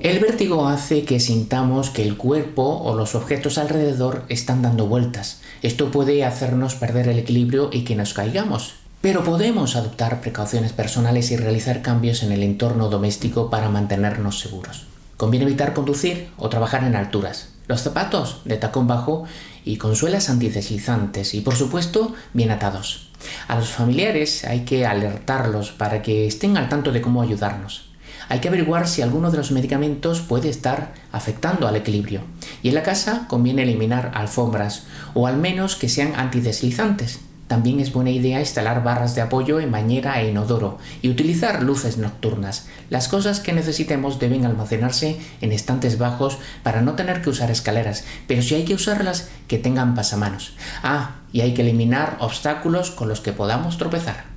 El vértigo hace que sintamos que el cuerpo o los objetos alrededor están dando vueltas. Esto puede hacernos perder el equilibrio y que nos caigamos. Pero podemos adoptar precauciones personales y realizar cambios en el entorno doméstico para mantenernos seguros. Conviene evitar conducir o trabajar en alturas. Los zapatos de tacón bajo y con suelas antideslizantes y por supuesto bien atados. A los familiares hay que alertarlos para que estén al tanto de cómo ayudarnos. Hay que averiguar si alguno de los medicamentos puede estar afectando al equilibrio. Y en la casa conviene eliminar alfombras o al menos que sean antideslizantes. También es buena idea instalar barras de apoyo en bañera e inodoro y utilizar luces nocturnas. Las cosas que necesitemos deben almacenarse en estantes bajos para no tener que usar escaleras, pero si hay que usarlas, que tengan pasamanos. Ah, y hay que eliminar obstáculos con los que podamos tropezar.